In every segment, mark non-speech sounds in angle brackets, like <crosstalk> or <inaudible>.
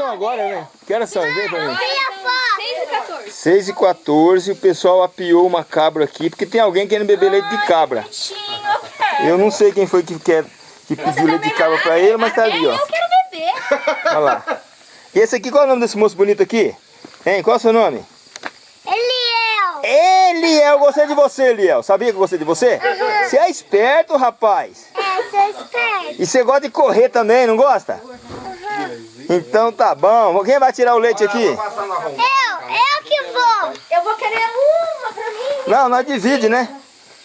são agora, né? Que horas são? Vem pra mim. Olha a foto. 6 e 14. 6 e 14 o pessoal apiou uma cabra aqui, porque tem alguém querendo beber leite de cabra. Eu não sei quem foi que, quer, que pediu leite de cabra pra ele, mas tá ali, ó. Eu quero beber. Olha lá. E esse aqui, qual é o nome desse moço bonito aqui? Hein, qual é o seu nome? Eliel. Eliel, gostei de você, Eliel. Sabia que eu gostei de você? Você é esperto, rapaz. É, sou esperto. E você gosta de correr também, não gosta? Então tá bom. Quem vai tirar o leite aqui? Eu, eu que vou. Eu vou querer uma pra mim. Não, nós divide, né?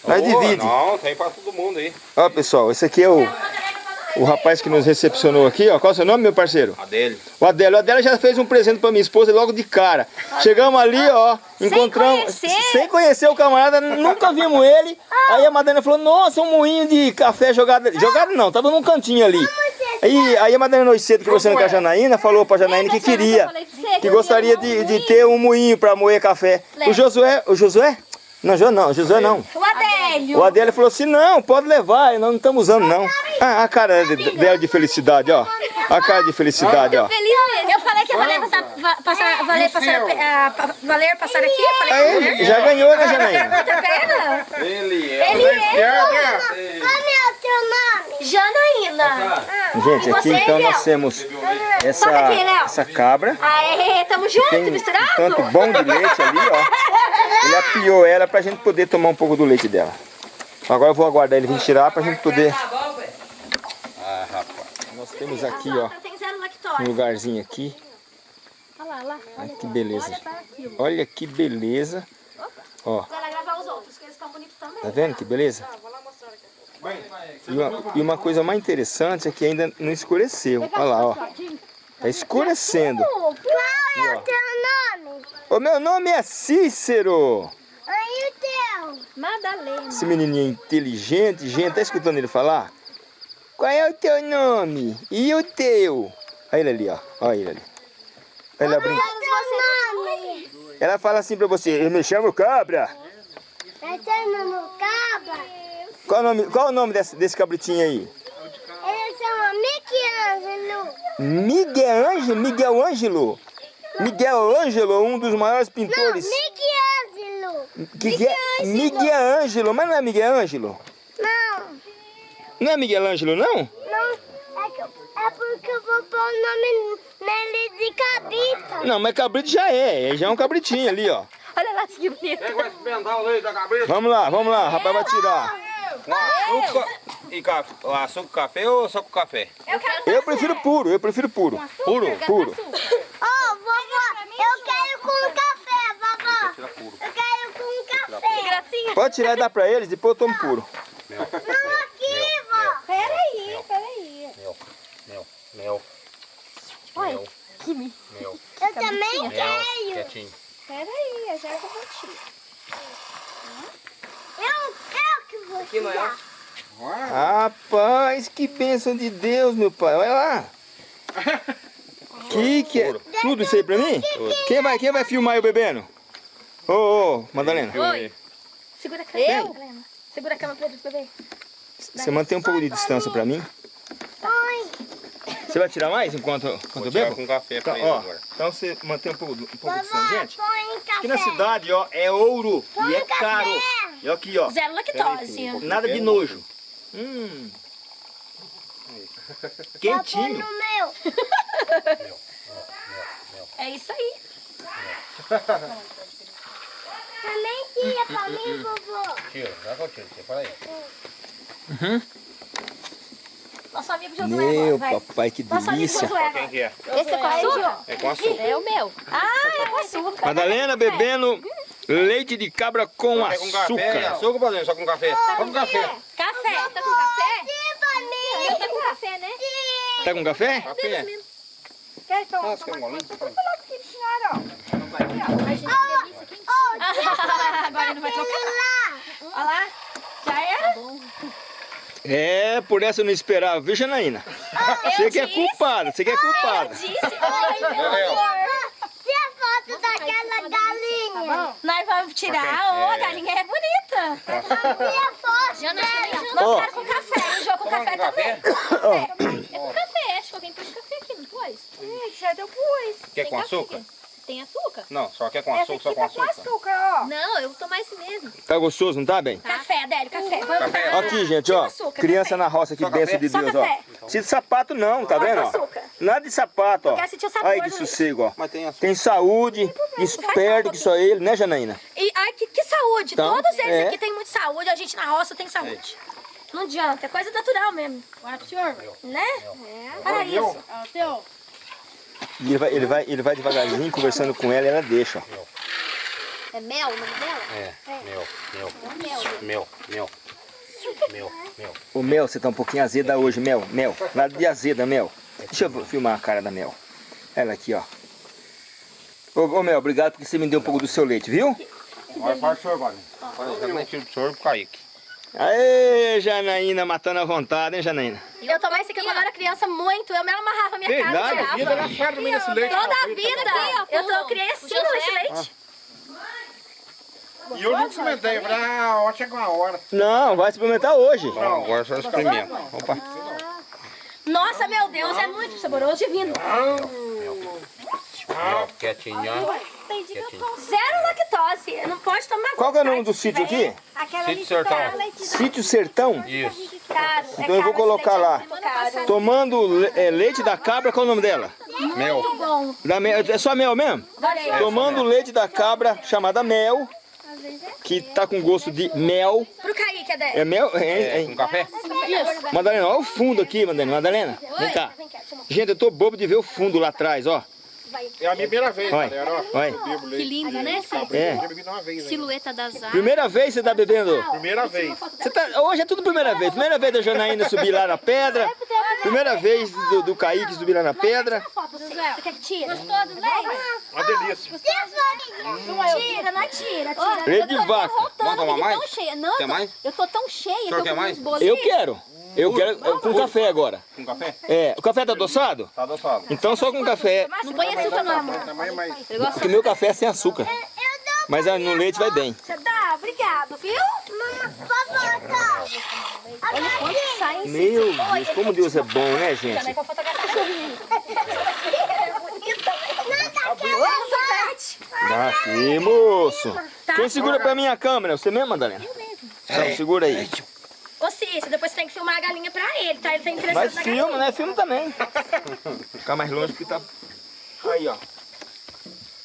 Nós divide. Não, tem pra todo mundo aí. Ó, pessoal, esse aqui é o, o rapaz que nos recepcionou aqui, ó. Qual é o seu nome, meu parceiro? A dele. O Adélio. O Adélio já fez um presente pra minha esposa logo de cara. Chegamos ali, ó, encontramos... conhecer. Sem conhecer o camarada, nunca vimos ele. Aí a Madalena falou, nossa, um moinho de café jogado ali. Jogado não, tava num cantinho ali. Aí, aí a Madalena hoje cedo, conversando com a Janaína, falou pra Janaína que queria, que gostaria de, de ter um moinho pra moer café. O Josué, o Josué? Não, não, Josué não. O Adélio. O Adélio falou assim, não, pode levar, nós não estamos usando não. Ah, a cara de- dela de felicidade, ó. A cara de felicidade, ó. Eu falei que ia valer passar, passar, valer, passar, ah, pa- valer passar aqui. Eu falei que Aí, já ganhou, né, Janaína? outra perna. Ele é. Ele é Como é o teu nome? Janaína. Gente, aqui então nós temos essa, aqui, Léo. essa cabra. Aê, tamo junto, misturado. tanto bom de leite ali, ó. Ele apiou ela pra gente poder tomar um pouco do leite dela. Agora eu vou aguardar ele vir tirar pra gente poder... Ah, rapaz. Nós temos aqui, ó, um lugarzinho aqui. Olha que beleza. Olha que beleza. Ó, tá vendo que beleza? E uma, e uma coisa mais interessante é que ainda não escureceu. Olha lá, ó. Tá escurecendo. Qual é o teu nome? O meu nome é Cícero. Aí o teu. Madalena. Esse menininho inteligente, gente, tá escutando ele falar? Qual é o teu nome? E o teu? Olha ele ali, ó. Olha ele ali. Ela brinca. Teu nome. Ela fala assim pra você, eu me chamo Cabra. É teu nome Cabra. Qual o nome, qual o nome desse, desse cabritinho aí? Miguel Ângelo, Miguel Ângelo. Miguel Ângelo, um dos maiores Não, pintores. Michelangelo. Que que é? Miguel Ângelo, mas não é Miguel Ângelo? Não, Não é Miguel Ângelo, não? não. É, que, é porque eu vou pôr o nome nele de cabrita. Não, mas cabrito já é, já é um cabritinho ali, ó. Olha lá que bonito. Vai experimentar o leite da cabeça? Vamos lá, vamos lá, rapaz vai tirar. Com açúcar e café. Açúcar café ou só com café? Eu quero Eu prefiro puro, eu prefiro puro. Puro, puro. Ô, vovó, eu quero com café, vovó. Eu quero com que café. gracinha. Pode tirar e dar pra eles, depois eu tomo puro. Não, aqui, vó. Peraí, peraí. Mel, mel, mel, Olha, que me... mel, Eu também mel. quero. Quietinho. Peraí, eu já vou tirar. Eu, eu que vou tirar. Rapaz, que bênção de Deus, meu pai. Olha lá. Que que é? Tudo isso aí pra mim? Quem vai, quem vai filmar eu bebendo? Ô, ô, Madalena. Oi. Segura a câmera. Madalena. Segura a câmera pra eles beber. Você mantém um pouco de distância pra mim? Você vai tirar mais enquanto, enquanto Vou eu bebo? com café pra Então, ele ó, agora. então você mantém um pouco, um pouco de distância. Gente, põe café. aqui na cidade, ó, é ouro e é café. caro. E aqui, ó, Zero lactose. nada de nojo. Hum. <laughs> Quentinho. no meu. <laughs> É isso aí. Também tira pra mim, vovô. Tira, já que eu tiro. Separa aí. Nosso amigo Josué Meu agora, papai, que Nosso amigo delícia. Josué Quem agora. que é? Esse é com açúcar? É com açúcar. É o meu. Ah, é com açúcar. Madalena bebendo leite de cabra com É com café, açúcar. açúcar, padrinho, só com café. Só com café. Café. Tá com café? Eu tô com café, né? Tá com café? Café. Quer tomar Nossa, que molinho. aqui, senhora, ó. Agora não vai. Olha lá. Já era? É, por essa eu não esperava, viu, Janaína? Você que é culpada, você que é culpada. Disse. Oi. A daquela galinha. Nós vamos tirar. Ô, a galinha é bonita. A foto dela. Nós quero com café. Jogo com Toma café café? também. É com café. Acho que alguém pôs café aqui. não depois? Ih, já deu pus. Quer Tem com açúcar? Tem açúcar? Não, só quer com Essa açúcar, só aqui com tá com açúcar. açúcar, ó. Não, eu vou tomar esse mesmo. Tá gostoso, não tá bem? Café, Adélio, café. Café. Aqui, gente, ó. açúcar, Criança café. na roça, que Só benção de Só Deus, café. ó. Precisa de sapato não, tá vendo, ó? açúcar. Nada de sapato, ó. Aí que do- sossego, ó. Mas tem açúcar. Tem saúde, esperto que só ele, né, Janaína? E ai, que, que saúde. Então, Todos eles é. aqui têm muita saúde. A gente na roça tem saúde. Não adianta, é coisa natural mesmo. Né? Para isso. E ele vai, ele vai, ele vai devagarzinho conversando com ela e ela deixa, ó. É mel o nome dela? É, meu, meu, meu, meu, meu, meu. Ô Mel, você tá um pouquinho azeda hoje, Mel. Mel, nada de azeda, Mel. Deixa eu filmar a cara da Mel. Ela aqui, ó. Ô, ô Mel, obrigado porque você me deu um pouco do seu leite, viu? Olha para o senhor, Vale. Olha, o tiro do senhor pro Kaique. Aê, Janaína, matando a vontade, hein, Janaína? Eu tomei isso aqui quando eu era criança muito. Eu mesmo amarrava minha Verdade, cara. a tirava. Ela faz também nesse leite. Toda a vida. Eu, tô, eu criei assim com esse leite. E eu não experimentei, falei, ah, ó, chegou a hora. Não, vai experimentar hoje. Não, agora só experimenta. Opa. Nossa, meu Deus, é muito saboroso, divino. Quietinho. Zero lactose. Não pode tomar Qual que é o nome do sítio aqui? Aquela Sítio Sertão. Sítio Sertão. Isso. Então eu vou colocar lá. Tomando le- é, leite da cabra, qual é o nome dela? Mel. Da mel, é só mel mesmo? adorei. Tomando leite da cabra, chamada mel, que tá com gosto de mel. Pro Kaique, Adé. É mel? É, É, é, com café? Madalena, olha o fundo aqui, Madalena. Madalena, vem cá. Gente, eu tô bobo de ver o fundo lá atrás, ó. É a minha primeira vez, Olha, galera. ó. bebo Que lindo, né? É. Né? Silhueta das árvores. Primeira vez você tá bebendo? Primeira vez. Você tá, hoje é tudo primeira vez. Primeira vez da Janaína subir lá na pedra. Primeira vez do, do Kaique subir lá na pedra. Você quer que tira? Gostou do leite? Uma delícia. Tira, não é tira, tira. Leite de vaca. Vamos tomar mais? Tão cheia. Não, Quer eu tô- mais? eu tô tão cheia. quer com mais? Eu quero. Eu quero é, com café agora. Com café? É, o café tá adoçado? Tá adoçado. Então só com café. Não põe açúcar não, amor. Tamanho mais. Porque meu café é sem açúcar. Mas ah, no leite vai bem. Você dá? Obrigado, viu? Olha quanto sai em Meu Deus, como Deus é bom, né, gente? com a fotografia. Ô, Dá aqui, moço. Quem segura pra mim a câmera? Você mesmo, Madalena? Então, segura aí. Ô Cícero, depois você tem que filmar a galinha pra ele, tá? Ele tem que Mas na filma, né? Filma também. Ficar mais longe que tá... Aí, ó.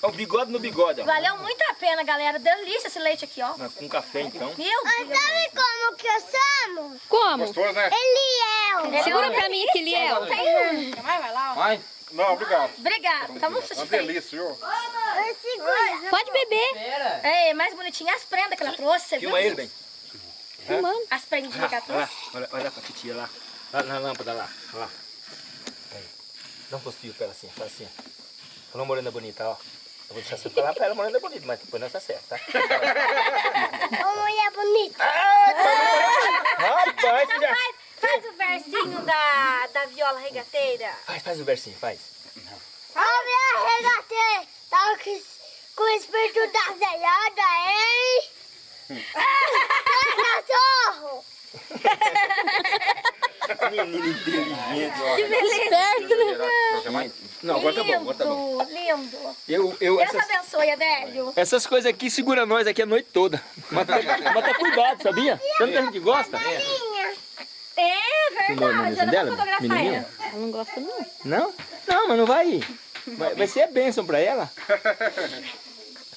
Ó, O bigode no bigode, ó. Valeu muito a pena, galera. Delícia esse leite aqui, ó. Com café, então. Meu Deus. Sabe como que eu chamo? Como? Gostoso, né? Eliel. Segura pra mim, Kiliel. Tem um. Vai? Não, obrigado. Obrigado. Tá muito Uma delícia, viu? Seguro. Pode beber. É, mais bonitinho as prendas que ela trouxe, você viu? Filma ele, bem. Filmando. As prendinhas que ela Olha lá, trouxe. olha, olha pra titia lá. Lá na lâmpada lá. Olha lá. Dá um postinho pra ela assim, faz assim. Falou morena bonita, ó. Eu vou deixar você falar pra ela morena bonita, mas depois não tá certo, tá? Ô, mulher bonita. Rapaz, você já... Faz, faz o versinho da, da viola regateira. Faz, faz o versinho, faz. Ó, minha regateira. Tá com, o espírito da zelhada, hein? <laughs> <laughs> Cachorro. <laughs> Menino inteligente, ó. Que beleza. Quer mais? Não, agora tá bom, agora tá bom. Lindo, lindo. Eu, eu, Deus essas, abençoe, Adélio. essas coisas aqui segura nós aqui a noite toda. Mas tá, mas tá cuidado, sabia? Tanto que a gente gosta. É a verdade, eu menininha não dela? vou fotografar Menininha? ela. Eu não gosto não. Não? Não, mas não vai. Vai, vai ser bênção pra ela.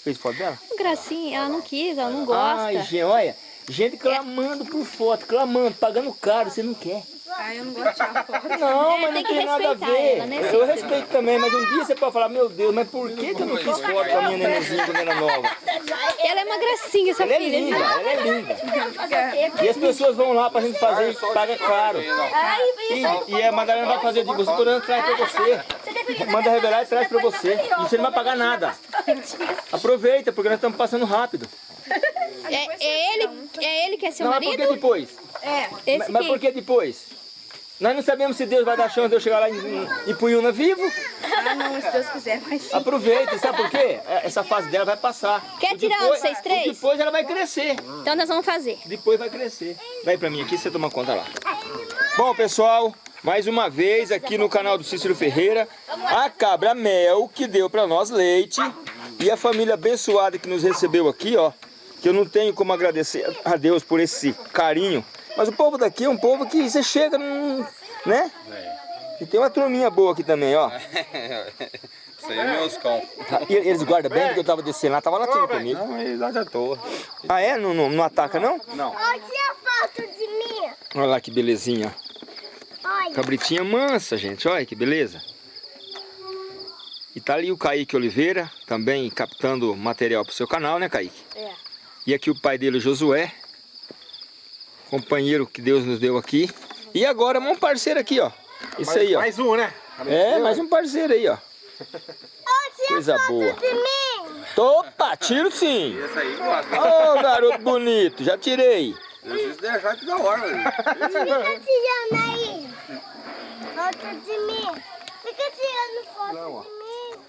Fez foto dela? Gracinha, ela não quis, ela não gosta. Ai, gente, olha. Gente clamando por foto, clamando, pagando caro, você não quer. Ai, eu não gosto de tirar foto. Não, É, mas não tem tem nada a ver. ela, né, eu respeito também, mas um dia você pode falar, meu Deus, mas por que, que eu não fiz foto com a minha nenenzinha quando era nova? Ela é uma gracinha, essa Ela é filha. linda, ela é linda. E as pessoas vão lá pra gente fazer e paga caro. Ai, E, isso. e a Madalena vai fazer de você, tô dando traz pra você. Manda revelar e traz pra você. E você não vai pagar nada. Aproveita, porque nós estamos passando rápido. <laughs> É, é ele, é ele que é seu Não, mas por que marido? depois? Esse Mas, mas por que depois? Nós não sabemos se Deus vai dar chance de eu chegar lá em, em vivo. Ah, não, se Deus quiser, vai sim. Aproveita, sabe por quê? É, Essa fase dela vai passar. Quer tirar depois- vocês três? Depois ela vai crescer. Então nós vamos fazer. Depois vai crescer. Vai pra mim aqui, você toma conta lá. Bom, pessoal, mais uma vez aqui no canal do Cícero Ferreira, a cabra mel que deu para nós leite e a família abençoada que nos recebeu aqui, ó, que eu não tenho como agradecer a Deus por esse carinho, mas o povo daqui é um povo que você chega, num, né? E tem uma turminha boa aqui também, ó. <laughs> Isso aí é meus cão. E eles guardam bem, porque eu tava descendo lá, tava latindo comigo. Não, eles à toa. Ah é? Não, não, não ataca não? Olha a foto de mim. Olha lá que belezinha. Olha. Cabritinha mansa, gente. Olha que beleza. E tá ali o Kaique Oliveira, também captando material pro seu canal, né, Kaique? É. E aqui o pai dele, Josué. Companheiro que Deus nos deu aqui. E agora um parceiro aqui, ó. Isso aí, ó. Mais um, né? É, mais um parceiro aí, ó. Olha Coisa a foto boa. de mim. Opa, tiro sim. Esse aí, gosta. Ô, garoto bonito, já tirei. Se deixar que da hora, velho. Fica tirando aí. Foto de mim. Fica tirando foto de mim.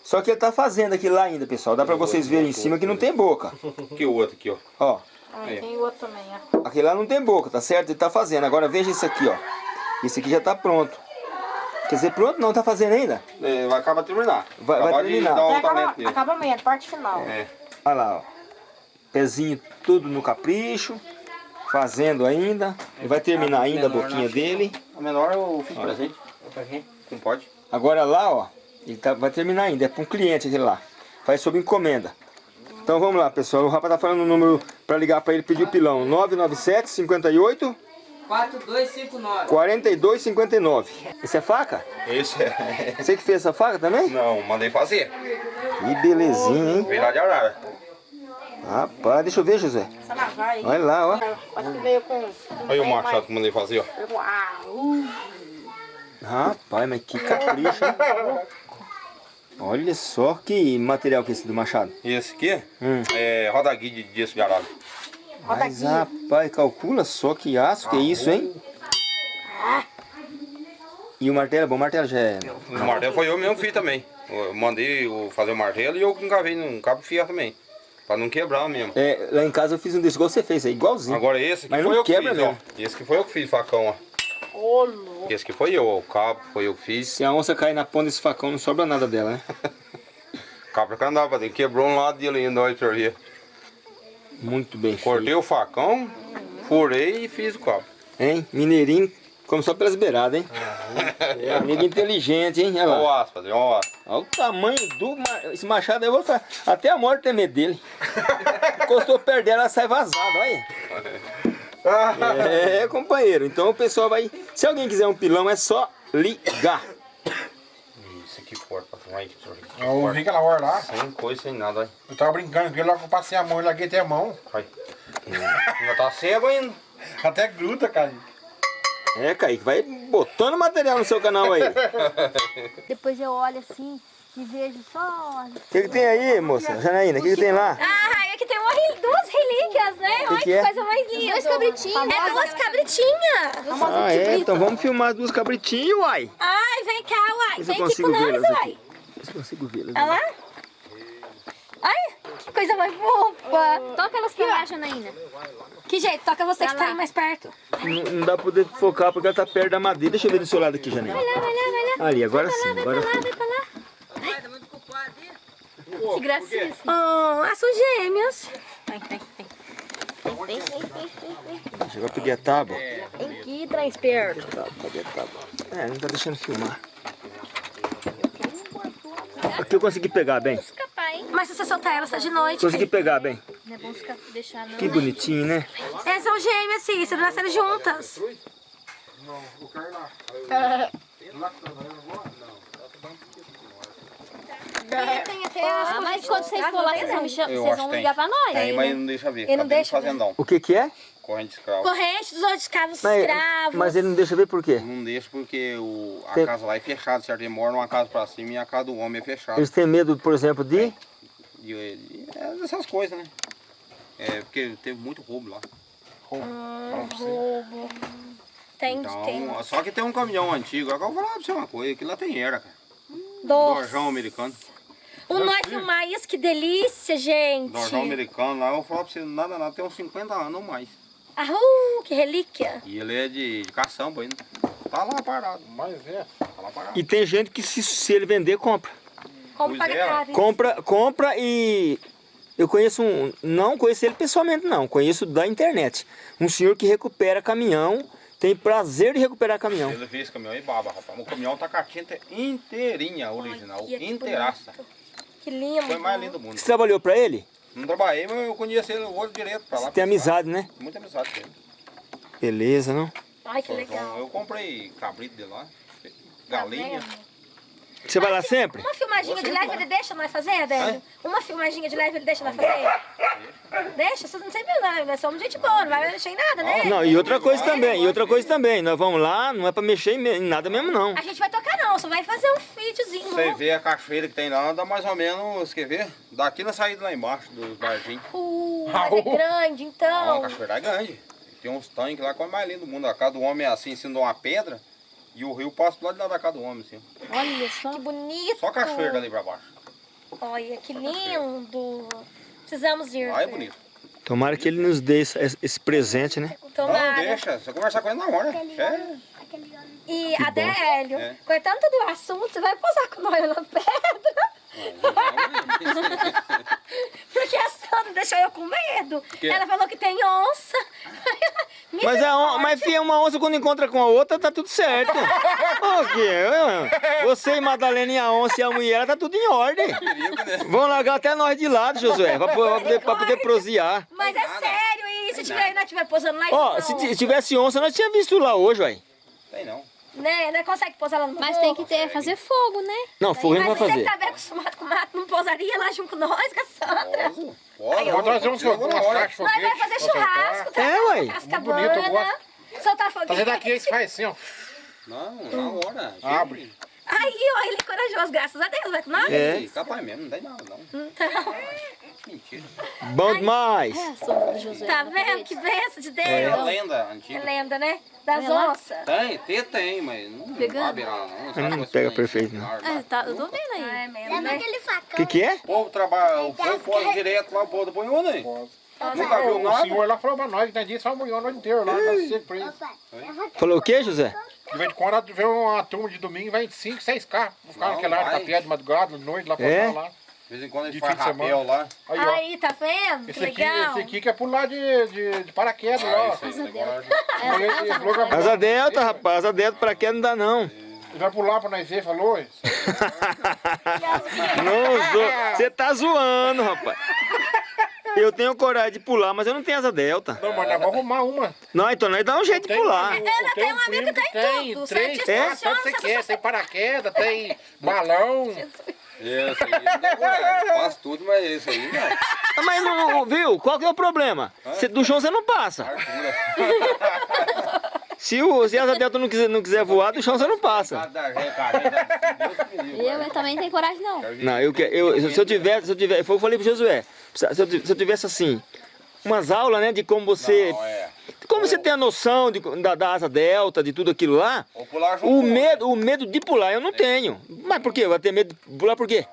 Só que ele tá fazendo aqui lá ainda, pessoal. Dá pra vocês verem em cima que não tem boca. <laughs> Que o outro aqui, ó. Ó, Ah, tem outro também, ó. aquele lá não tem boca, tá certo? Ele tá fazendo. Agora veja esse aqui, ó. Esse aqui já tá pronto. Quer dizer, pronto não, tá fazendo ainda? É, vai acabar de terminar. Vai- vai terminar. de dar dele. acabamento, parte final. É. Olha lá, ó. Pezinho tudo no capricho. Fazendo ainda. Ele vai terminar ainda a boquinha dele. A menor eu fiz presente. Não pode? Agora lá, ó. Ele tá- vai terminar ainda. É para um cliente aquele lá. Faz sob encomenda. Então vamos lá, pessoal. O rapaz tá falando o número para ligar para ele pedir o pilão. 997 58 4259. 4259. Esse é faca? Esse é. <laughs> Você que fez essa faca também? Não, mandei fazer. Que belezinha, hein? Veio lá de Arara. Rapaz, deixa eu ver, José. Olha lá, ó. Quase que veio com... Olha o machado que mandei fazer, ó. Rapaz, mas que capricho, hein? <laughs> Olha só que material que é esse do machado. E esse aqui Hum. é roda guia de disco de arara. Mas, rapaz, calcula só que aço que é isso, hein? E o martelo é bom? Martelo já é... O martelo foi eu mesmo que fiz também. Eu mandei fazer o martelo e eu encavei num cabo de ferro também. Pra não quebrar mesmo. É, lá em casa eu fiz um desse, igual você fez, é igualzinho. Agora esse aqui Mas foi não eu que quebra fiz, mesmo. ó. Esse que foi eu que fiz, facão, ó. Ô. Esse que foi eu, ó. O cabo foi eu que fiz. Se a onça cair na ponta desse facão, não sobra nada dela, né? <laughs> Cabo que andava, quebrou um lado dele ainda, olha, senhor. Muito bem Cortei o facão, furei e fiz o cabo. feito. Hein? Mineirinho, como só pelas beiradas, hein? <laughs> É, amigo inteligente, hein? Olha Olha o lá. olha o aço. Olha o tamanho do... Esse machado aí, eu vou. Até a morte tem medo dele. <laughs> Encostou perto dela, ela sai vazada, olha. É, companheiro. Então o pessoal vai... Se alguém quiser um pilão, é só ligar. Isso aqui. Aí, senhor. Eu vi aquela hora lá, Sem coisa, sem nada, olha. eu tava brincando com ele, logo que eu passei a mão, eu larguei até a mão. Ainda tá cego ainda. Até gruda, cara. É, Kaique, vai botando material no seu canal aí. O <laughs> Depois eu olho assim e vejo só... que, que tem aí, moça? Janaína, o que, que tem lá? Ah, aqui tem uma, rel- duas relíquias, né? Olha que que, é? coisa mais linda. Dois cabritinhos. É duas cabritinhas. Ah, é? Então vamos filmar as duas cabritinhas, uai. Ai, vem cá, uai. Vem aqui com nós, uai. eu consigo vê-las. Olha lá. Ai, que coisa mais fofa. Toca elas pra lá, Janaína. Que jeito, toca você que Vai tá lá. aí mais perto. Não, não dá pra poder focar porque ela tá perto da madeira. Deixa eu ver do seu lado aqui, Janaína. Vai lá, vai lá, vai lá. Ali, agora sim. Agora Vai sim. lá, vai pra lá. Que gracinha. Oh, as são gêmeas. Vem, vem, vem. Chegou a pedir a tábua. Vem aqui, traz perto. Tá, cadê a tábua? É, não tá deixando filmar. Aqui eu consegui pegar bem. Mas se você soltar elas, tá de noite. Consegui pegar bem. Não é bom deixar, não. Que bonitinho, né? Elas são gêmeas, sim. Se nasceram juntas. Tem até as mas quando vocês for lá, vocês vão, me vocês vão ligar pra nós. Tem, mas não deixa ver. Ele não deixa ver. fazendão. O que que é? Corrente de escravo. Corrente dos outros escravos Mas, escravos. mas ele não deixa ver por quê? Não deixa porque o, a Tem- casa lá é fechada, certo? Ele mora numa casa pra cima e a casa do homem é fechada. Eles têm medo, por exemplo, de... E, e, é dessas coisas, né? É porque teve muito roubo lá. Tem, Então, tem. só que tem um caminhão antigo. Agora eu vou falar pra você uma coisa, aquilo lá tem era, cara. Dois. Dorjão americano. O nós filmar isso, que delícia, gente. Dorjão americano lá, eu vou falar pra você, nada, nada, tem uns 50 anos ou mais. Ah, uh, que relíquia. E ele é de, de caçamba ainda. Tá lá parado. Mas é. Tá lá parado. E tem gente que se, se ele vender, compra. Paga é, caro. Compra, compra e... Eu conheço um... Não conheço ele pessoalmente, não. Conheço da internet. Um senhor que recupera caminhão. Tem prazer de recuperar caminhão. Ele fez esse caminhão aí baba, rapaz. O caminhão tá com a tinta inteirinha, original. Que inteiraça. Que lindo. Foi mais lindo do mundo. Você trabalhou pra ele? Não trabalhei, mas eu conheço ele o olho direto pra lá. Você tem amizade, né? Muita amizade com ele. Beleza, não? Ai, que Então, legal. Eu comprei cabrito de lá. Tá Galinha. Você vai lá sempre? Uma filmadinha de leve ele deixa nós fazer, Adélio? Uma filmadinha de leve ele deixa nós fazer? Deixa? Você não sei né? Nós somos gente boa, não vai mexer em nada, né? Não, e outra coisa também, e outra coisa também. Nós vamos lá, não é pra mexer em me- em nada mesmo, não. A gente vai tocar não, só vai fazer um videozinho. Você não? vê a cachoeira que tem lá, dá mais ou menos, quer ver? Daqui na saída lá embaixo dos barzinhos. Uh, mas é grande, Não, a então. cachoeira é grande. Tem uns tanques lá que é o mais lindo do mundo. A casa do homem é assim, em cima de uma pedra. E o rio passa do lado de lá da casa do homem, assim. Olha só. Que bonito. Só cachoeira dali pra baixo. Olha, que lindo. Precisamos ir. Lá é bonito. Tomara que ele nos dê esse, esse presente, né? Não, Tomara. deixa. Você conversar com ele na hora. É. E Adélio, É. cortando todo o assunto, você vai posar com nós na pedra? Porque a Sandra deixou eu com medo. Ela falou que tem onça. <laughs> Mas, a on, mas filha, uma onça quando encontra com a outra, tá tudo certo. O quê? Você e Madalena e a onça e a mulher, tá tudo em ordem. Perigo, né? Vão largar até nós de lado, Josué, pra, pra poder, pra poder prosear. Mas é sério, e se tiver, nós estiver posando lá Ó, então, se tivesse onça, nós tínhamos visto lá hoje, ué. Tem não. Né, não consegue posar lá no Mas tem que ter, fazer fogo, né? Não, fogo a gente Mas vai você que fazer. tá bem acostumado com mato, não posaria lá junto com nós, com a Sandra? Posso? Posso. Vou trazer um fogo, umas caixas de Nós vai fazer churrasco, tá? É, ué. Casca Muito bonito, eu bana, soltar foguete. Fazer daqui aí faz assim, ó. Não, na hora. Abre. Aí, ó, ele é corajoso, graças a Deus, vai com nós? É. É. Capaz mesmo, não tem nada não. Então, Mentira. Bom demais. É, tá vendo? Que benção de Deus. É lenda É antiga. lenda, né? Das lá. onças. Tem, tem, tem, mas não Pegando? vai beirar lá não. Que pega vai perfeito, não. É, tá, eu tô vendo aí. É mesmo, Leva né? aquele facão. O que que é? O povo trabalha, o povo pode direto lá, o povo do Bonhona aí. Nunca viu O nada? senhor lá falou pra nós, tem dia só amanhã a noite inteira lá, nós sempre preso. Falou o quê, José? De vez em quando vem uma turma de domingo, vem 5, 6 carros. Vão ficar Não, naquela área vai. pé de madrugada, de noite, lá pra É? lá. De vez em quando a De gente faz de rapel lá. Aí, ó. Aí, tá vendo? Que Esse aqui, legal. esse aqui que é pular de, de, de paraquedas lá. Ah, falou que vai- Asa delta, <laughs> rapaz. Asa delta pra quê não dá, não. ele vai pular pra nós ver, falou. Não, você tá zoando, rapaz. Eu tenho coragem de pular, mas eu não tenho asa delta. Não, mas nós vamos arrumar uma. Não, então nós dá um jeito de pular. Ela tem um amigo que tem tem tudo, tanto você você quer. só- Tem paraquedas, tem balão. Esse aí, não tem coragem. Faz tudo, mas esse aí não. Mas não, viu? Qual que é o problema? Cê- do chão você não passa. <laughs> Se, o, se a asa delta não quiser, não quiser voar, do chão você não passa. Cara, Deus me livre. Eu, eu também tenho coragem, não. Não, eu, que- eu, se eu tivesse, se eu tivesse, foi o que eu falei pro Josué, se eu, se eu tivesse assim, umas aulas, né, de como você, Não, é. Como você tem a noção de, da, da asa delta, de tudo aquilo lá, o medo, o medo de pular eu não tenho. Mas por quê? Eu vou ter medo de pular por quê?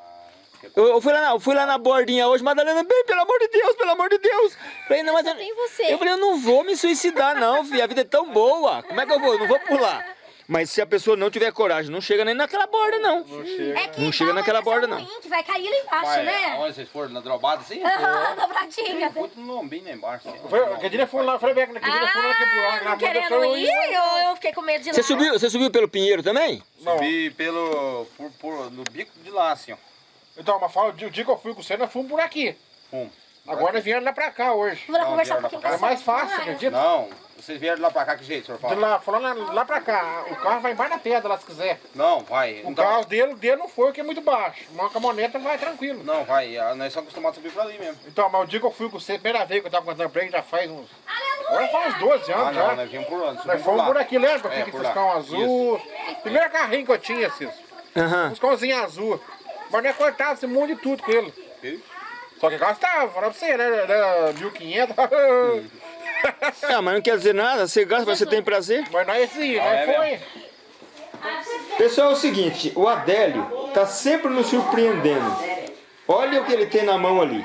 Eu, eu fui lá na, eu fui lá na bordinha hoje, Madalena, bem, pelo amor de Deus, pelo amor de Deus. Falei, não, mas eu, eu falei, eu não vou me suicidar não, filho, a vida é tão boa, como é que eu vou? Eu não vou pular. Mas se a pessoa não tiver coragem, não chega nem naquela borda não. É que Não chega dá uma naquela impressão borda, não. ruim, que vai cair lá embaixo, Mas, né? Onde vocês foram? Na drobada assim? Aham, dobradinha. Muito no lombinho lá embaixo. assim. Foi, que dia foi lá, falei bem, que dia foi lá que pular. Ah, não querendo ir, eu, eu fiquei com medo de ir Você lá. subiu, você subiu pelo Pinheiro também? Subi pelo. Por, por- no bico de lá, assim, ó. Então, mas fala, o dia que eu fui com você, nós fomos por aqui. Fomos. Agora viemos lá pra cá hoje. Vou lá Não, conversar um vieram pouquinho com É mais fácil, acredita? Não, vocês vieram de lá pra cá, que jeito, senhor De fala? lá, falando lá, lá pra cá, o carro vai embaixo da pedra lá se quiser. Não, vai. O Então, carro dele, dele não foi, porque é muito baixo. Uma caminhoneta vai tranquilo. não, vai. ah, Nós somos acostumados a subir pra ali mesmo. Então, mas o dia que eu fui com você, primeira vez que eu tava contando pra ele, já faz uns. Agora faz uns 12 anos Ah, já. não, nós viemos por onde? Nós fomos por aqui, lembra? É, um azul. Primeiro carrinho que eu tinha, Cis. Aham. Buscãozinho azul. Mas nós cortava esse monte de tudo com ele. Viu? Só que gastava, falava pra você, né? Era 1.500. <laughs> Ah, mas não quer dizer nada, você gasta, mas você tem prazer. mas nós sim, Ah, nós é foi. Pessoal, é o seguinte, o Adélio tá sempre nos surpreendendo. Olha o que ele tem na mão ali.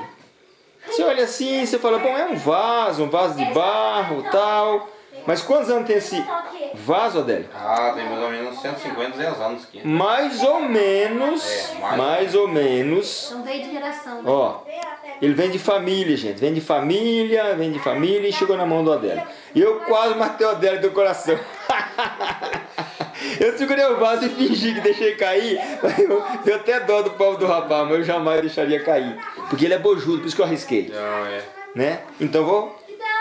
Você olha assim, você fala, bom, é um vaso, um vaso de barro tal. Mas quantos anos tem esse vaso, Adélio? Ah, tem mais ou menos 150, 200 anos aqui. Mais ou menos, É, mais. mais ou menos, Não veio de geração. né? ó, ele vem de família, gente, vem de família, vem de família e chegou na mão do Adélio. E eu quase matei o Adélio do coração. <laughs> Eu segurei o vaso e fingi que deixei cair, <laughs> eu, eu até dó do pau do rapaz, mas eu jamais deixaria cair. Porque ele é bojudo, por isso que eu arrisquei, Não, é. né? Então vou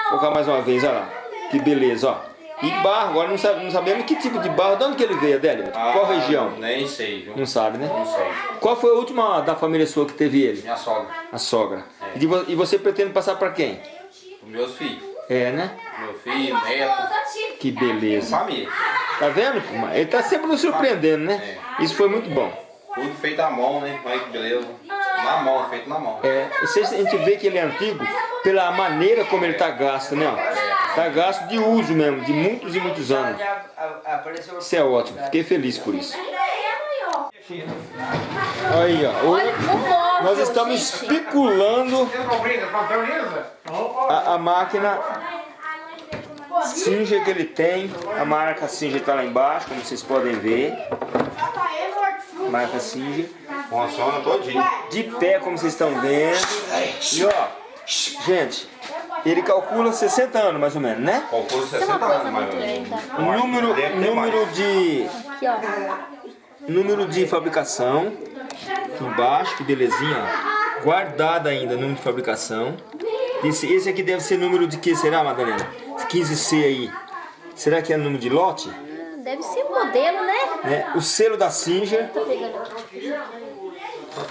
colocar mais uma vez, olha lá, que beleza, ó. E barro, agora não, sabe, não sabemos que tipo de barro, de onde que ele veio, Adélio? Qual Ah, região? Nem sei, viu? Não sabe, né? Não sei. Qual foi a última da família sua que teve ele? Minha sogra. A sogra. E vo- e você pretende passar para quem? Os meus filhos. É, né? Meu filho, neto, Que beleza. família. Tá vendo? Ele tá sempre nos surpreendendo, né? Isso foi muito bom. Tudo feito à mão, né? Olha que beleza. Na mão, feito na mão. É, a gente vê que ele é antigo pela maneira como ele tá gasto, né? Tá gasto de uso mesmo, de muitos e muitos anos. Isso é ótimo, fiquei feliz por isso. Aí, ó. O Nós estamos especulando a, a máquina Singer que ele tem. A marca Singer tá lá embaixo, como vocês podem ver. Marca Singer. Funciona todinho. De pé, como vocês estão vendo. E ó, gente, ele calcula 60 anos mais ou menos, né? Calculo Tem 60 uma coisa anos, mais ou menos. número, número de Aqui, ó. número de fabricação aqui embaixo, que belezinha, guardado ainda número de fabricação. Esse, esse aqui deve ser número de que será, Madalena? 15C aí. Será que é número de lote? Deve ser modelo, né? Né? O selo da Singer.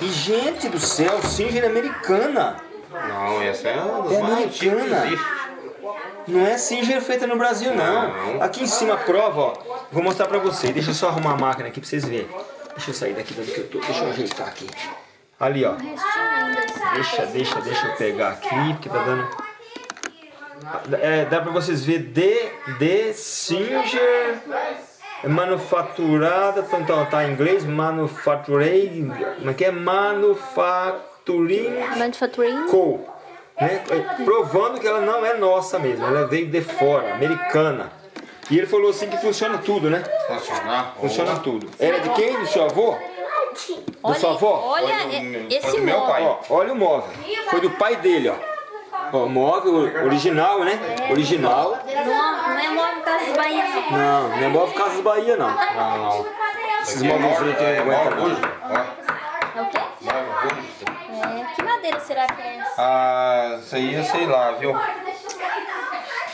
E gente do céu, Singer é americana. Não, essa é É americana. Não é Singer feita no Brasil, não. Não. Aqui em cima a prova, ó. Vou mostrar pra vocês. Deixa eu só arrumar a máquina aqui pra vocês verem. Deixa eu sair daqui de onde que eu tô. Deixa eu ajeitar aqui. Ali, ó. Deixa, deixa, deixa eu pegar aqui, porque tá dando... É, dá pra vocês ver de, de Singer manufaturada, então tá em inglês, manufacturing, como é que é? Manufacturing Manufacturing. Co. Né? Provando que ela não é nossa mesmo, ela veio de fora, americana. E ele falou assim que funciona tudo, né? Funciona. Funciona tudo. Era de quem? Do seu avô? Da sua avó? Olha do é- esse do meu móvel. pai. Ó, olha o móvel. Foi do pai dele, ó. Ó, móvel original, né? Original. Não, não é móvel Casas Bahia, não. Não, não é móvel Casas Bahia, não. Não, não. Esses Aqui é móveis móvel- aqui é aguentam móvel hoje. É o quê? móvel hoje. É, que madeira será que é essa? Ah, isso aí eu sei lá, viu?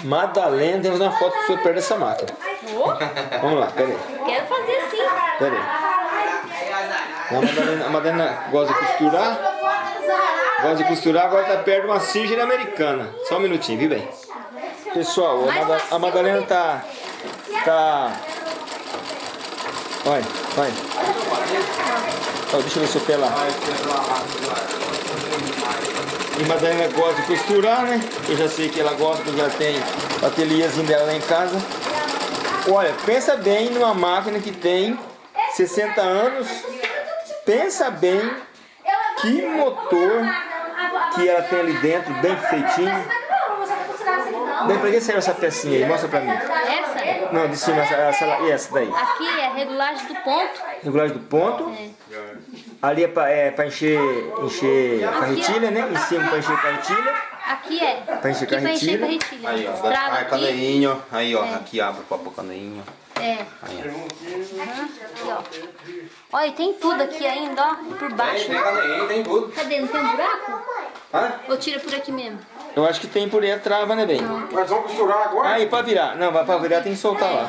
Madalena, temos uma foto sua perto dessa máquina. Vamos lá, pera aí. Quero fazer assim. Pera aí. A Madalena, a Madalena gosta de costurar. Gosta de costurar, agora tá perto de uma Singer americana. Só um minutinho, viu bem? Pessoal, a, Mada- a Madalena tá. Tá. Olha, vai. Ó, deixa eu ver seu pé lá. E Madalena gosta de costurar, né? Eu já sei que ela gosta, porque já tem o ateliêzinho dela lá em casa. Olha, pensa bem numa máquina que tem 60 anos. Pensa bem que motor que ela tem ali dentro, bem feitinho. Bem, pra que serve essa pecinha aí? Mostra pra mim. Essa? Não, de cima, essa, essa, e essa daí. Aqui é regulagem do ponto. Regulagem do ponto. Ali é pra, é pra encher, encher carretilha, né? Em cima pra encher carretilha. Aqui é. Pra encher aqui pra encher carretilha. carretilha. Aí, ó. Aí, ó. Aqui abre pra pôr caneinho. É. Aí, ó. Aqui, ó. Olha, e tem tudo aqui ainda, ó. Por Tem, baixo. tem caneinho, tem tudo. Cadê? Não tem um buraco? Hã? Ou tira por aqui mesmo? Eu acho que tem por aí a trava, né, bem? Nós vamos costurar agora? Aí, pra virar. Não, vai pra virar tem que soltar lá.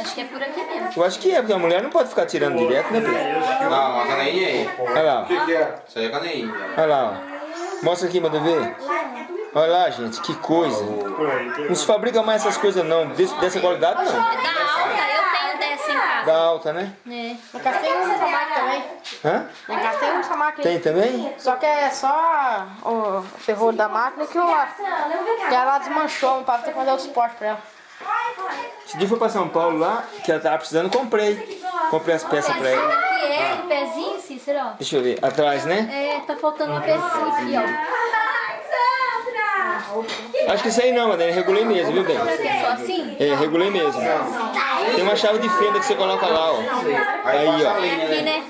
Acho que é por aqui mesmo. Eu acho que é, porque a mulher não pode ficar tirando direto, né, bem? Não, a caneinha aí. Olha lá, O que, que é? Isso aí é caneinho. olha lá. ó. Mostra aqui, manda ver. Olha lá, gente, que coisa. Não se fabrica mais essas coisas não, desse- dessa qualidade não. É da Da alta, né? É. Em casa tem um máquina também. Hã? Em casa tem um máquina. Tem também? Só que é só o ferrolho da máquina que, o, que ela desmanchou pra ter que fazer o suporte pra ela. Esse dia eu fui pra São Paulo lá, que ela tava precisando, comprei. Comprei as peças pra ela. É o pezinho, Cícero. Deixa eu ver, atrás, né? É, tá faltando uma pecinha aqui, ó. Acho que isso aí não, Madalena, regulei mesmo, viu, bem? Só assim? É, regulei mesmo. Tem uma chave de fenda que você coloca lá, ó. Aí, ó. Aqui, né?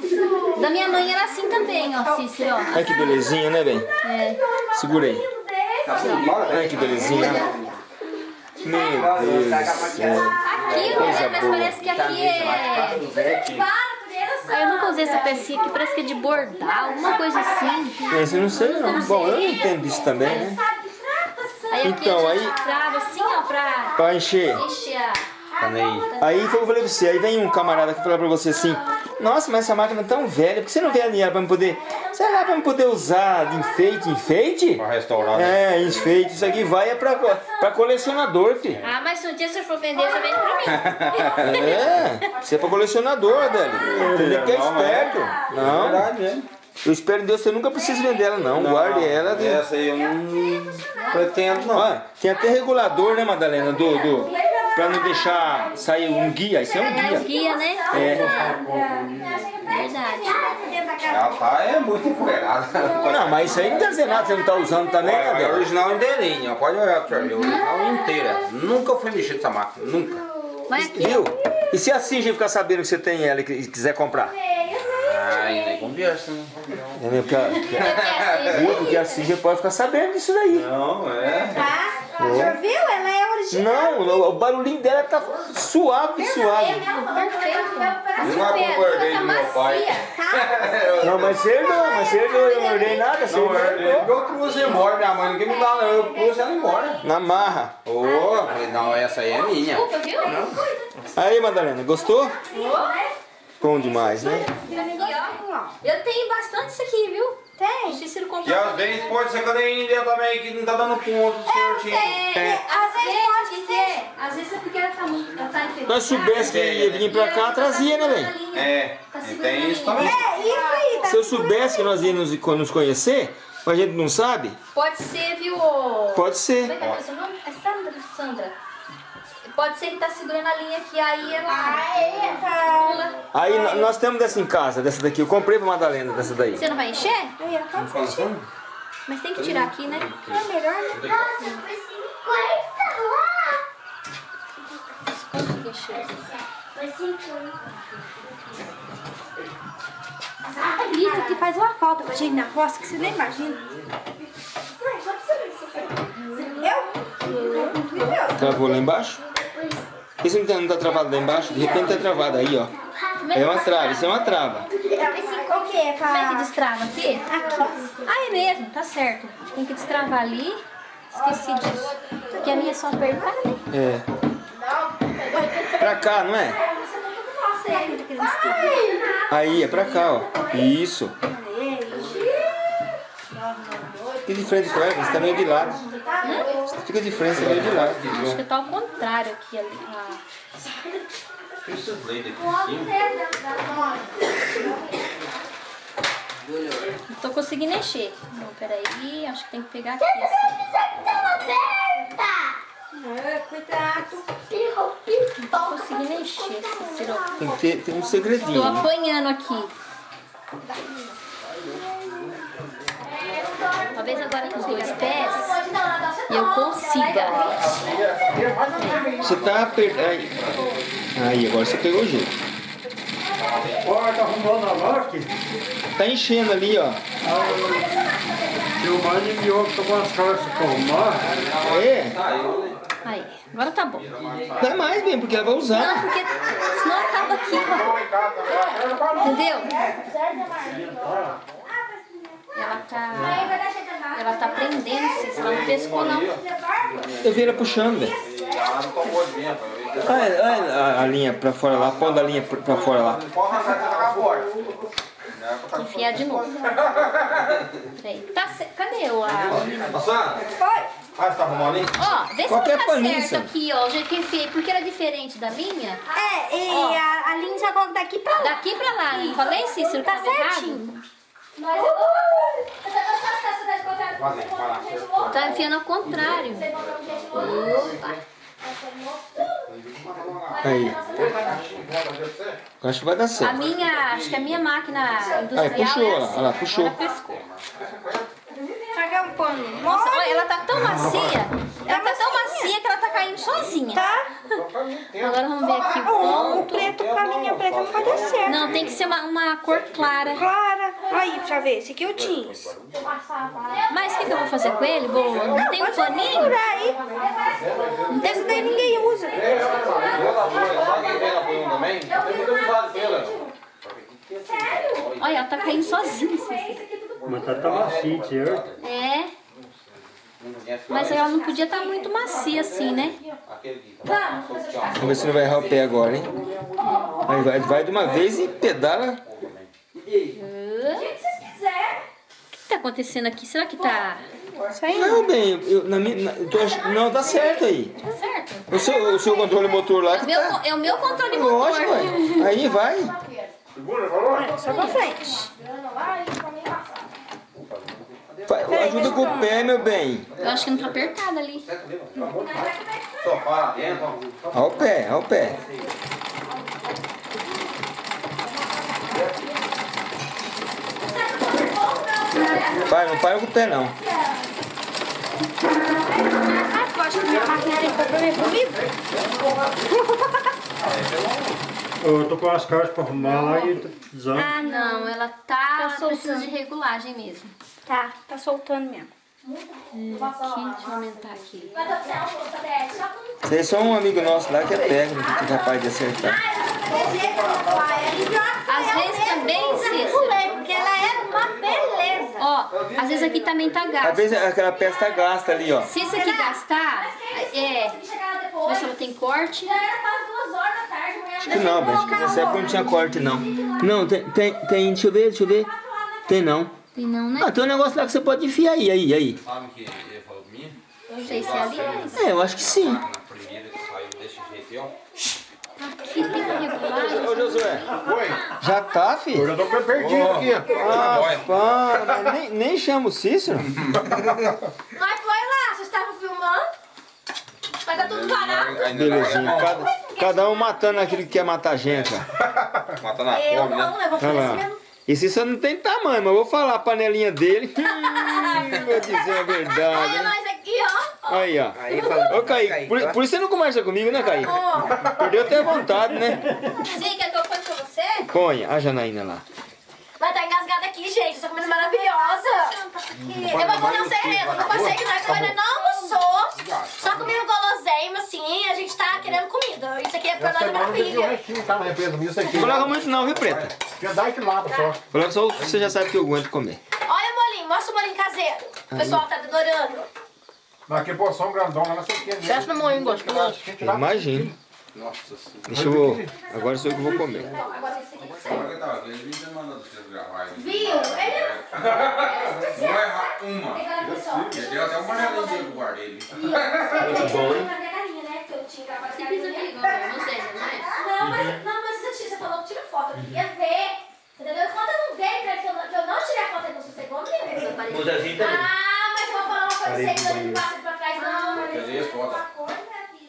Da minha mãe era assim também, ó, Cícero, ó. Olha que belezinha, né, bem? É. Segurei. Olha que belezinha. Meu Deus do céu. Aqui, né? Mas parece que aqui é... Ah, eu nunca usei essa pecinha aqui, parece que é de bordar, alguma coisa assim. Esse eu não sei não. Bom, eu não entendo disso também, né? Aí aqui Então, a aí- trava assim, ó, pra Pra encher. encher a... Aí foi o que eu falei pra você, aí vem um camarada que fala pra você assim, nossa, mas essa máquina é tão velha, por que você não vende ela pra me poder, sei lá, pra me poder usar de enfeite, enfeite? Pra restaurar. né? É, enfeite, isso aqui vai é pra, pra colecionador, filho. Ah, mas se um dia você for vender, você vende pra mim. <laughs> É, isso é pra colecionador, Adélio. Entendeu que é Não, é. esperto. Não, Verdade mesmo. Eu espero em Deus que você nunca precise vender ela não, guarde ela. de- Essa aí eu não pretendo, não. Ó, tem até regulador, né, Madalena, do, do, pra não deixar sair um guia, isso é um É o guia. guia, né? É. Verdade. Ela tá é muito empoeirada. Não, mas isso aí não quer dizer nada, você não tá usando também, Olha, a Adélio? original inteirinha, pode olhar pra mim, original inteira. Nunca foi mexer nessa máquina, nunca. Vai aqui. Viu? E se a Cinja ficar sabendo que você tem ela e quiser comprar? Ai, né? É mesmo, porque a- porque a- assim. Porque a Cinja pode ficar sabendo disso daí. Não, é. Já viu? Ela é original. Não, o, o barulhinho dela tá suave, suave. Perfeito. Não pro guardeiro do meu pai. <laughs> Não, mas você herdou, mas você herdou, eu não herdei nada, você Não, eu, eu trouxe embora, minha mãe ninguém me dá, não. Eu trouxe ela embora. Na marra. Ô, falei, não, essa aí é minha. Desculpa, viu? Aí, Madalena, gostou? Bom demais, né? Ó. Eu tenho bastante isso aqui, viu? Tem. O Cícero E às vezes pode ser que eu dei ainda também, que não tá dando ponto certinho. É, às vezes pode ser. Às vezes é porque ela tá muito. Ela tá. Nós soubesse que ia vir pra cá, trazia, né, velho? É, Tá e tem isso também. É isso aí, tá? Se eu soubesse que nós íamos nos conhecer, mas a gente não sabe, Pode ser, viu? pode Como é ser. que é seu nome? É Sandra? Sandra. Pode ser que tá segurando a linha aqui, aí ela. Pula. Aí no- nós temos dessa em casa, dessa daqui. Eu comprei pra Madalena dessa daí. Você não vai encher? Mas tem que tirar aqui, né? É melhor, né? Nossa, foi 50 lá. Consegui encher. Foi 50. Isso aqui faz uma falta pra gente na roça que você nem imagina. Travou lá embaixo? Isso não tá, não tá travado lá embaixo? De repente tá travado aí, ó. É uma trava, isso é uma trava. O que? Como é que Pra... destrava aqui? Aqui. Ah, é mesmo, tá certo. Tem que destravar ali. Esqueci disso. Porque a minha é só apertar, né? É. Pra cá, não é? Estudo. Aí, é pra cá, ó. Isso. Fica de frente pra ela, você tá meio de lado. Você fica de frente, você tá meio de lado. Acho que tá ao contrário aqui. Ali. Ah. Esses leite aqui em cima. Não tô conseguindo encher. Não, peraí. Acho que tem que pegar aqui. Assim. Cuidado. Não tô conseguindo encher esse sirope. Tem que ter tem um segredinho. Tô né? apanhando aqui. Talvez agora com os dois pés eu consiga. Você tá apertando. Aí. aí, agora você pegou o jeito. Olha, tá arrumando a lote. Tá enchendo ali, ó. Seu mãe enviou que tomou as calças pra arrumar. É, Aí, agora tá bom. dá mais bem, porque ela vai Não, usar. porque senão acaba aqui. ó. Entendeu? Ela tá. Ela tá prendendo, se ela não pescou não. Eu vi ela puxando, velho. Ela não tomou de dentro. Olha, olha a, a linha pra fora lá, pondo a linha pra, pra fora lá. Enfiar de novo. <laughs> Peraí. Tá ce... Cadê o a menina? Passando? Ah, você tá arrumando aí? Ó, vê se Qualquer não tá paninho, certo aqui, ó. O jeito que eu enfiei. Porque era diferente da minha. É, e Ó. a, a linha já coloca daqui pra lá. Daqui pra lá. Não falei, Cícero, Tá tava errado? certinho. Vai lá, vai lá. Tá enfiando ao contrário. Opa. Aí. Acho que vai dar A certo. minha, acho que a minha máquina industrial puxou, é ó lá, assim. ó lá, puxou. Ela pescou. Jogar um pano. Nossa, olha, ela tá tão macia. Ela tá tão macia que ela tá caindo sozinha. Tá? Agora vamos ver aqui o O ponto. preto pra mim, a preta não vai dar certo. Não, tem que ser uma, uma cor clara. Clara. Aí, pra ver. Esse aqui é o jeans. Mas o que, que eu vou fazer com ele? Vou... Não tem um paninho? Por aí. Esse daí ninguém usa. Olha, ela tá caindo sozinha. Assim. Mas tá, tá macio, tio. É. Mas ela não podia estar muito macia assim, né? Vamos ver se não vai errar o pé agora, hein? Aí vai, vai de uma vez e pedala. O que tá acontecendo aqui? Será que tá... Não, bem, eu, na minha, na, tô não, tá certo aí. Tá certo? O seu, o seu controle motor lá É o que meu, tá. é o meu controle motor. Lógico. Aí vai. Só pra frente. Vai, Ajuda com o pé, meu bem. Eu acho que não tá apertado ali. Sofá lá dentro. Olha o pé, olha o pé. Pai, não para com o pé não. Ah, tu acha que minha máquina tem compromisso comigo? Eu tô com as cartas pra arrumar lá e tô precisando. Ah, não. Ela tá... precisa de regulagem mesmo. Tá, tá soltando mesmo. Eu aumentar aqui. Tem só um amigo nosso lá que é técnico, que é capaz de acertar. Às vezes também, Cícero. Porque ela é uma beleza. Ó, às vezes aqui também tá Às gasto. vezes aquela peça tá gasta ali, ó. Se isso aqui gastar, é... Deixa eu ver se ela tem corte. Acho que não, Beth. Nessa época não tinha corte, não. Não, tem, tem, tem, deixa eu ver, deixa eu ver. Tem não. Tem não, né? Ah, tem um negócio lá que você pode enfiar aí, aí, aí. Sabe que ele falou pra mim? Não sei se é ali, mas É, eu acho que sim. Na primeira que saiu desse jeito, ó. aqui tem regulagem. Ô, Josué, Oi. já tá, Eu filho? já tô perdido aqui. Ah, pá, mas nem, nem chama o Cícero. <laughs> Mas foi lá, vocês estavam filmando? Vai dar tudo parado. Belezinha. Cada, cada um matando aquele que quer matar a gente, ó. Matando a Eu fome, né? não, né? Vou fazer assim mesmo. E Cícero não tem tamanho, mas eu vou falar a panelinha dele. <laughs> Hum, vou dizer a verdade. Olha hein? nós aqui, ó. Aí, ó. Ô, Kaique, por, por isso você não conversa comigo, né, Kaique? Perdeu até a vontade, né? Sim, quer que eu conte pra você? Ponha a Janaína lá. Vai estar engasgada aqui, gente. Essa comida maravilhosa. Eu vou contar um segredo. No passeio que nós ainda não almoçou. Só comendo assim. A gente tá querendo comida. Isso aqui é pra nós é um maravilha. restinho, tá. Não coloca muito não, viu, Preta? Já dá que lata só. Coloca só o que você já sabe que eu aguento comer. Olha o molinho. Mostra o molinho caseiro. O pessoal tá adorando. Mas que porção grandona, não sei o que. Desce no moinho gostoso. Eu imagino. Nossa senhora. Deixa eu... Agora sou eu que vou comer. Viu? Ele <laughs> Não é uma. Ele deu até uma janelinha que eu guardei ali. Você aqui igual você, não é? Não, mas, não, mas você, você falou que tira foto. Eu queria ver. Entendeu? Quando eu não dei pra que eu não, que eu não tirei a foto, ele não sossegou, menino. O Zezinho também. Ah, mas eu vou falar uma coisa pra vocês, eu não passo ele pra trás, não. Cadê as fotos?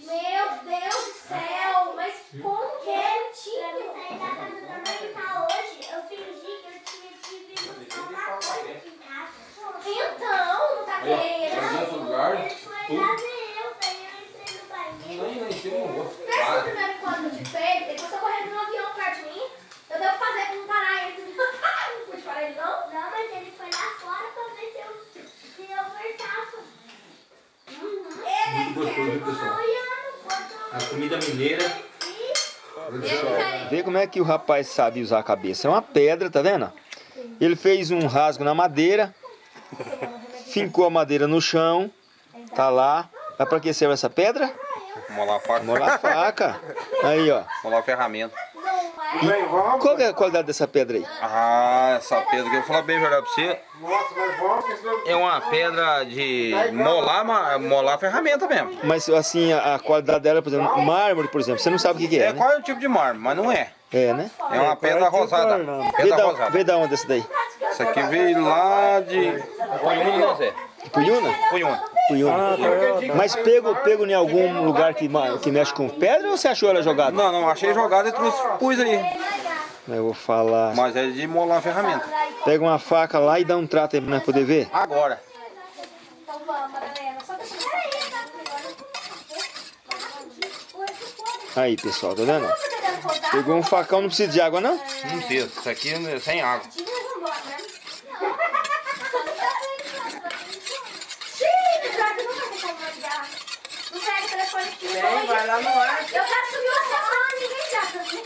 Meu Deus do céu, mas como que é? Eu saí da casa da mãe tá hoje. Eu fingi que eu tinha te visto uma coisa aqui em casa. Então, não tá Cadê querendo. outro lugar? Ele foi lá ver eu, daí eu entrei no banheiro. Nem lá em cima não vou. Pensa no primeiro encontro que eu tive com ele, ele passou correndo num avião perto de mim. Eu devo fazer pra não parar ele. não pude parar ele, não. Não, mas ele foi lá fora pra ver se eu, se eu voltava. Uhum. Ele ficou olhando, botou A comida mineira. aqui. Vê como é que o rapaz sabe usar a cabeça. É uma pedra, tá vendo? Ele fez um rasgo na madeira, fincou a madeira no chão, tá lá. Mas pra que serve essa pedra? Molar a faca. Molar a faca. Aí, ó. Molar a ferramenta. Vamos. Qual que é a qualidade dessa pedra aí? Ah, essa pedra que eu vou falar bem a verdade pra você. Nossa, mas vamos. que senão- É uma pedra de molar, molar a ferramenta mesmo. Mas assim, a, a qualidade dela, por exemplo, mármore, por exemplo, você não sabe o que, que é, É, né? qual é o tipo de mármore, mas não é. É, né? É uma pedra rosada. Vê Pedra da, rosada. vê da onde essa daí? Isso aqui veio lá de Punhuna, Zé? Punhuna? Punhuna. Punhuna. Mas pego, pego em algum lugar que, que mexe com pedra ou você achou ela jogada? Não, não, achei jogada e trouxe, pus aí. Eu vou falar. Mas é de molar a ferramenta. Pega uma faca lá e dá um trato aí pra nós poder ver. Agora. Aí, pessoal, tá vendo? tá Pegou um facão, não precisa de água, não? Não precisa, isso aqui é sem água. Não pega o telefone aqui. Vem, vai lá no ar. Eu quero subir o celular, ninguém já sabia.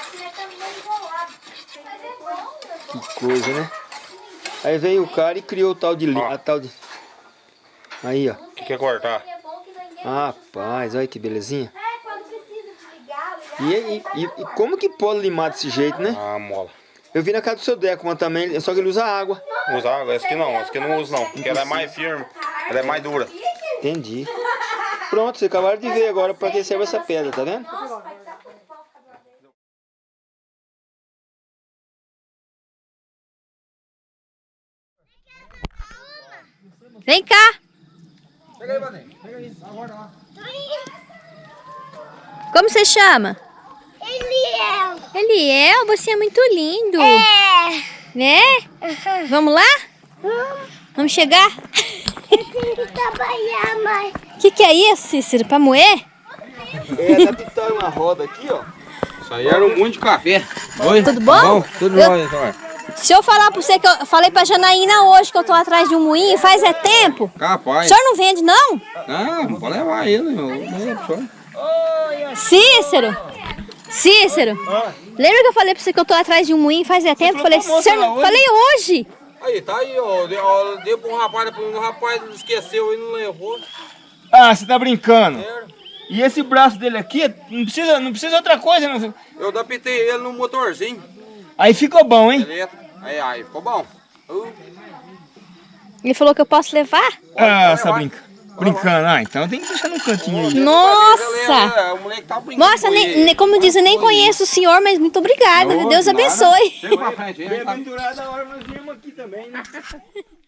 Aqui é também enrolado. Né? Aí veio o cara e criou o tal de... Ó. A tal de... Aí, ó. O que quer cortar? Rapaz, olha que belezinha. É, quando precisa desligar, ligar. E, e, e- e como que pode limar desse jeito, né? A mola. Eu vi na casa do seu Deco uma também, só que ele usa água. Usa água? Essa aqui não, essa aqui não uso não. Porque ela é mais firme, ela é mais dura. Entendi. Pronto, vocês acabaram de ver agora pra que serve essa pedra, tá vendo? Vem cá. Pega aí, Vanessa. Pega aí. Agora lá. Como você chama? Eliel. Eliel, você é muito lindo. É. Né? Vamos lá? Vamos chegar? Eu tenho que trabalhar, mãe. O que, que é isso, Cícero? Pra moer? É, dá pintar uma roda aqui, ó. Isso aí era um monte de café. Oi? Tudo bom? Tudo Eu- bom, então. Se eu falar pra você que eu falei pra Janaína hoje que eu tô atrás de um moinho, faz é tempo. O Capaz. senhor não vende, não? Não, pode levar ele, meu. Cícero! Cícero! Lembra que eu falei pra você que eu tô atrás de um moinho faz é tempo? Falei, senhor, não... falei hoje! Aí, tá aí, ó. Deu, ó, deu pra um rapaz, depois um rapaz esqueceu e não levou. Ah, você tá brincando. Sério. E esse braço dele aqui, não precisa, não precisa outra coisa. Não. Eu adaptei ele no motorzinho. Aí ficou bom, hein? Aí, aí, ficou bom. Uh, Ele falou que eu posso levar? Ah, tá vai. brincando. Brincando. Ah, então tem que deixar no cantinho aí. Nossa! É, o moleque tá brincando. Nossa, com nem, nem- como diz, eu nem conheço o senhor, mas muito obrigada. Deus abençoe. Chega pra frente, aí, tá? Bem-aventurada a hora nós viemos aqui também, né? <laughs>